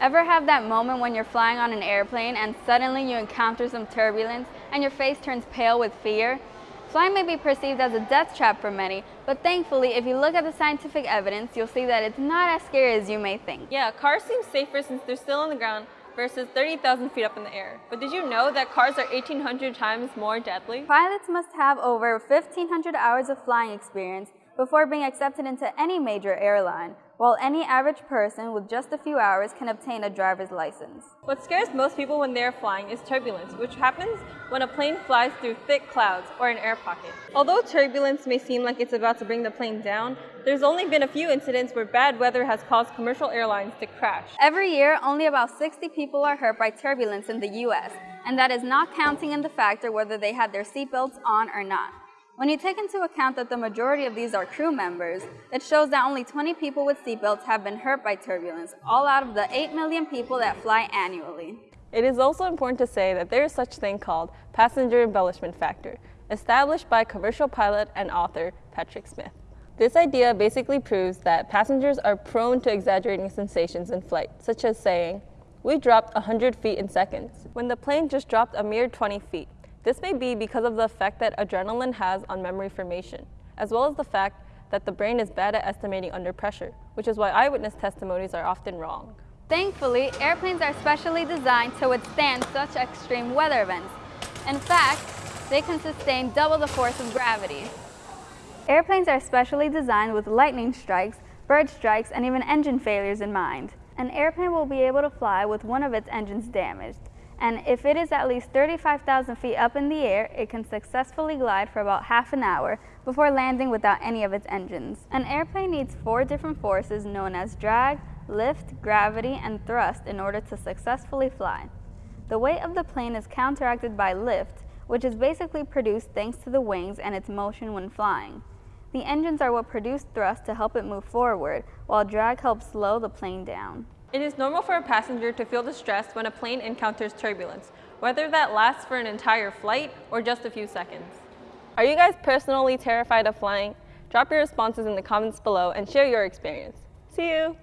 Ever have that moment when you're flying on an airplane and suddenly you encounter some turbulence and your face turns pale with fear? Flying may be perceived as a death trap for many, but thankfully, if you look at the scientific evidence, you'll see that it's not as scary as you may think. Yeah, cars seem safer since they're still on the ground versus 30,000 feet up in the air. But did you know that cars are 1,800 times more deadly? Pilots must have over 1,500 hours of flying experience before being accepted into any major airline, while any average person with just a few hours can obtain a driver's license. What scares most people when they're flying is turbulence, which happens when a plane flies through thick clouds or an air pocket. Although turbulence may seem like it's about to bring the plane down, there's only been a few incidents where bad weather has caused commercial airlines to crash. Every year, only about 60 people are hurt by turbulence in the US, and that is not counting in the factor whether they had their seatbelts on or not. When you take into account that the majority of these are crew members, it shows that only 20 people with seatbelts have been hurt by turbulence, all out of the 8 million people that fly annually. It is also important to say that there is such thing called passenger embellishment factor, established by commercial pilot and author Patrick Smith. This idea basically proves that passengers are prone to exaggerating sensations in flight, such as saying, we dropped 100 feet in seconds, when the plane just dropped a mere 20 feet. This may be because of the effect that adrenaline has on memory formation, as well as the fact that the brain is bad at estimating under pressure, which is why eyewitness testimonies are often wrong. Thankfully, airplanes are specially designed to withstand such extreme weather events. In fact, they can sustain double the force of gravity. Airplanes are specially designed with lightning strikes, bird strikes, and even engine failures in mind. An airplane will be able to fly with one of its engines damaged, and if it is at least 35,000 feet up in the air, it can successfully glide for about half an hour before landing without any of its engines. An airplane needs four different forces known as drag, lift, gravity, and thrust in order to successfully fly. The weight of the plane is counteracted by lift, which is basically produced thanks to the wings and its motion when flying. The engines are what produce thrust to help it move forward, while drag helps slow the plane down. It is normal for a passenger to feel distressed when a plane encounters turbulence, whether that lasts for an entire flight or just a few seconds. Are you guys personally terrified of flying? Drop your responses in the comments below and share your experience. See you!